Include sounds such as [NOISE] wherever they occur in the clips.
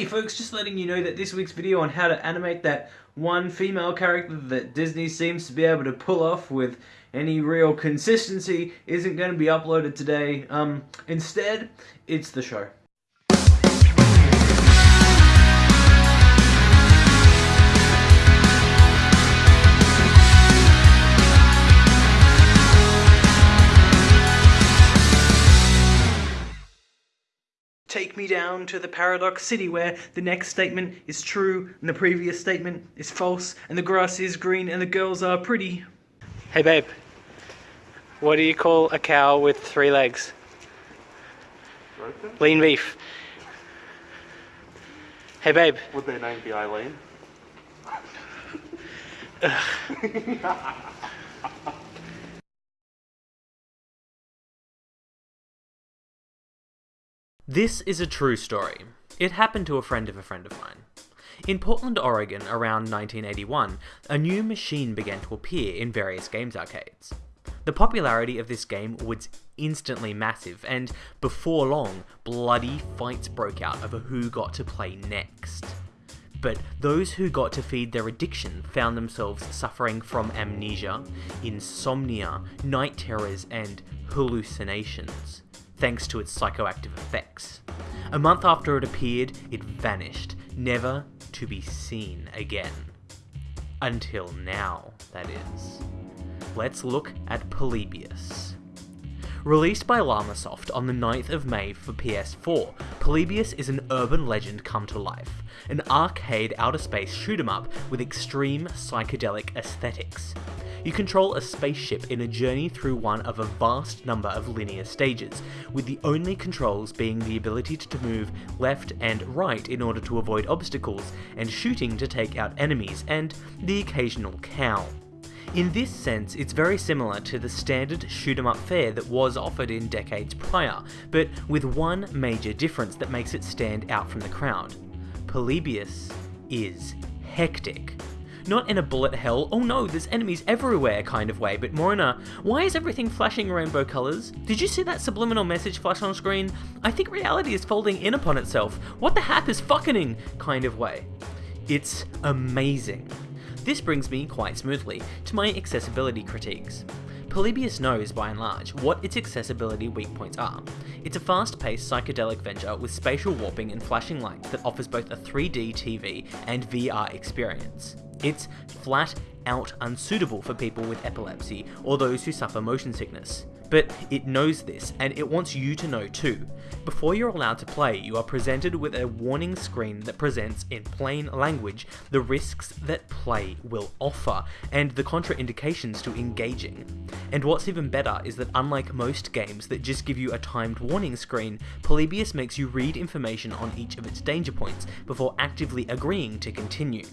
Hey folks, just letting you know that this week's video on how to animate that one female character that Disney seems to be able to pull off with any real consistency isn't going to be uploaded today. Um, instead, it's the show. Me down to the paradox city where the next statement is true and the previous statement is false and the grass is green and the girls are pretty. Hey babe, what do you call a cow with three legs? Broken? Lean beef. Hey babe. Would their name be Eileen? [LAUGHS] [LAUGHS] This is a true story. It happened to a friend of a friend of mine. In Portland, Oregon, around 1981, a new machine began to appear in various games arcades. The popularity of this game was instantly massive, and before long, bloody fights broke out over who got to play next. But those who got to feed their addiction found themselves suffering from amnesia, insomnia, night terrors, and hallucinations thanks to its psychoactive effects. A month after it appeared, it vanished, never to be seen again. Until now, that is. Let's look at Polybius. Released by Llamasoft on the 9th of May for PS4, Polybius is an urban legend come to life, an arcade outer space shoot 'em up with extreme psychedelic aesthetics. You control a spaceship in a journey through one of a vast number of linear stages, with the only controls being the ability to move left and right in order to avoid obstacles, and shooting to take out enemies, and the occasional cow. In this sense, it's very similar to the standard shoot 'em up fare that was offered in decades prior, but with one major difference that makes it stand out from the crowd. Polybius is hectic. Not in a bullet hell, oh no, there's enemies everywhere kind of way, but more in a, why is everything flashing rainbow colours? Did you see that subliminal message flash on screen? I think reality is folding in upon itself. What the hap is fucking kind of way. It's amazing. This brings me, quite smoothly, to my accessibility critiques. Polybius knows, by and large, what its accessibility weak points are. It's a fast-paced psychedelic venture with spatial warping and flashing lights that offers both a 3D TV and VR experience. It's flat out unsuitable for people with epilepsy or those who suffer motion sickness. But it knows this, and it wants you to know too. Before you're allowed to play, you are presented with a warning screen that presents in plain language the risks that play will offer, and the contraindications to engaging. And what's even better is that unlike most games that just give you a timed warning screen, Polybius makes you read information on each of its danger points before actively agreeing to continue.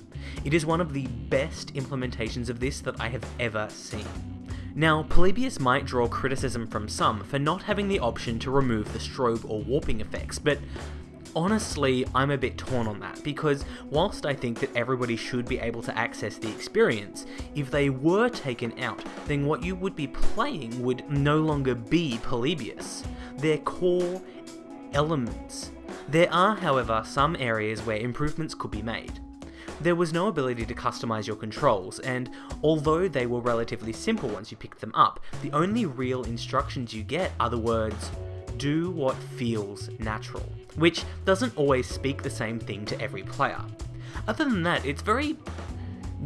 It is one of the best implementations of this that I have ever seen. Now, Polybius might draw criticism from some for not having the option to remove the strobe or warping effects, but honestly, I'm a bit torn on that, because whilst I think that everybody should be able to access the experience, if they were taken out, then what you would be playing would no longer be Polybius. Their core elements. There are, however, some areas where improvements could be made. There was no ability to customize your controls, and although they were relatively simple once you picked them up, the only real instructions you get are the words, do what feels natural, which doesn't always speak the same thing to every player. Other than that, it's very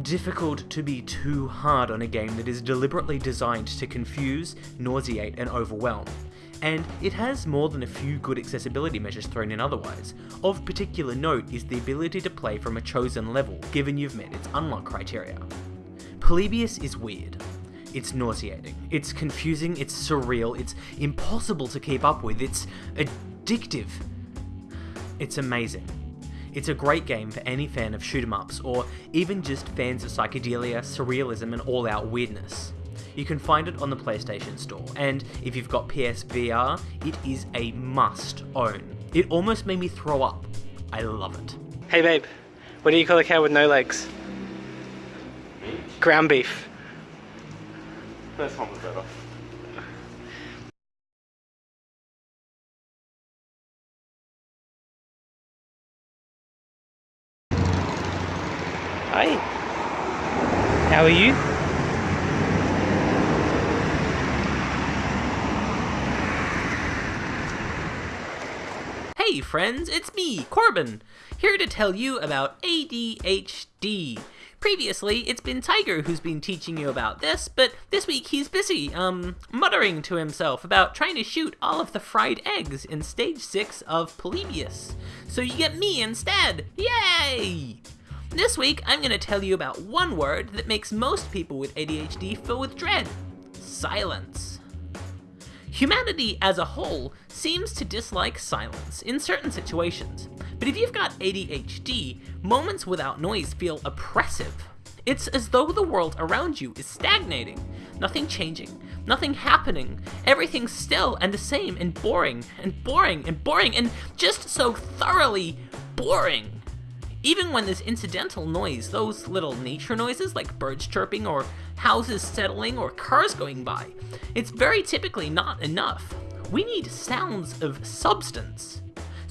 difficult to be too hard on a game that is deliberately designed to confuse, nauseate, and overwhelm and it has more than a few good accessibility measures thrown in otherwise. Of particular note is the ability to play from a chosen level, given you've met its unlock criteria. Polybius is weird. It's nauseating, it's confusing, it's surreal, it's impossible to keep up with, it's addictive. It's amazing. It's a great game for any fan of shoot 'em ups, or even just fans of psychedelia, surrealism, and all out weirdness. You can find it on the PlayStation Store, and if you've got PSVR, it is a must own. It almost made me throw up. I love it. Hey babe, what do you call a cow with no legs? Beef? Ground beef. First one was better. Hi. How are you? Hey friends, it's me, Corbin, here to tell you about ADHD. Previously, it's been Tiger who's been teaching you about this, but this week he's busy, um, muttering to himself about trying to shoot all of the fried eggs in stage 6 of Polybius. So you get me instead! Yay! This week, I'm gonna tell you about one word that makes most people with ADHD fill with dread silence. Humanity as a whole seems to dislike silence in certain situations, but if you've got ADHD, moments without noise feel oppressive. It's as though the world around you is stagnating, nothing changing, nothing happening, everything still and the same and boring and boring and boring and just so thoroughly boring. Even when there's incidental noise, those little nature noises like birds chirping or houses settling or cars going by, it's very typically not enough. We need sounds of substance.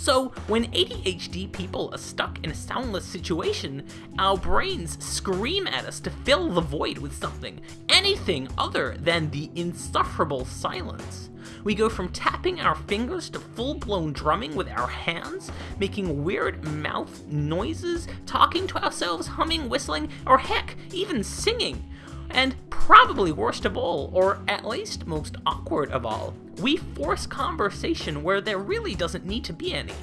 So, when ADHD people are stuck in a soundless situation, our brains scream at us to fill the void with something, anything other than the insufferable silence. We go from tapping our fingers to full blown drumming with our hands, making weird mouth noises, talking to ourselves, humming, whistling, or heck, even singing. And probably worst of all, or at least most awkward of all, we force conversation where there really doesn't need to be any.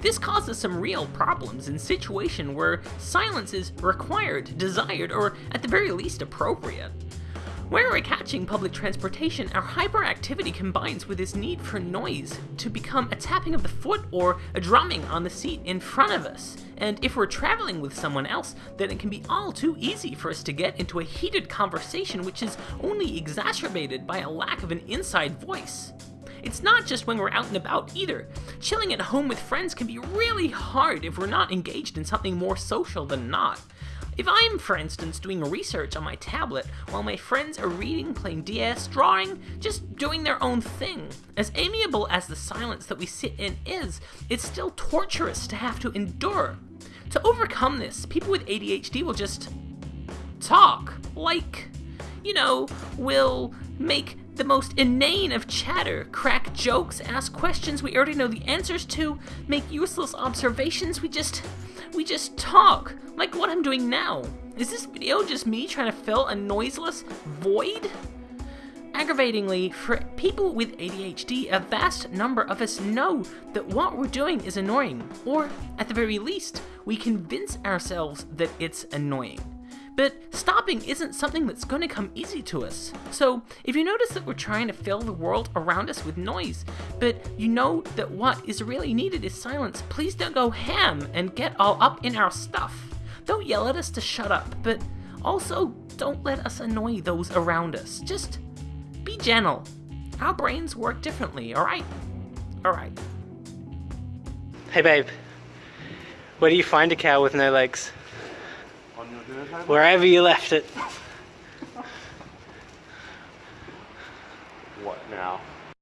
This causes some real problems in situations where silence is required, desired, or at the very least appropriate. Where we're catching public transportation, our hyperactivity combines with this need for noise to become a tapping of the foot or a drumming on the seat in front of us. And if we're traveling with someone else, then it can be all too easy for us to get into a heated conversation which is only exacerbated by a lack of an inside voice. It's not just when we're out and about either. Chilling at home with friends can be really hard if we're not engaged in something more social than not. If I'm, for instance, doing research on my tablet while my friends are reading, playing DS, drawing, just doing their own thing, as amiable as the silence that we sit in is, it's still torturous to have to endure. To overcome this, people with ADHD will just talk. Like, you know, will make the most inane of chatter, crack jokes, ask questions we already know the answers to, make useless observations. We just we just talk, like what I'm doing now. Is this video just me trying to fill a noiseless void? Aggravatingly, for people with ADHD, a vast number of us know that what we're doing is annoying, or at the very least, we convince ourselves that it's annoying. But stopping isn't something that's going to come easy to us. So, if you notice that we're trying to fill the world around us with noise, but you know that what is really needed is silence, please don't go ham and get all up in our stuff. Don't yell at us to shut up, but also don't let us annoy those around us. Just be gentle. Our brains work differently, alright? Alright. Hey babe. Where do you find a cow with no legs? On your dinner table? Wherever you left it. What now?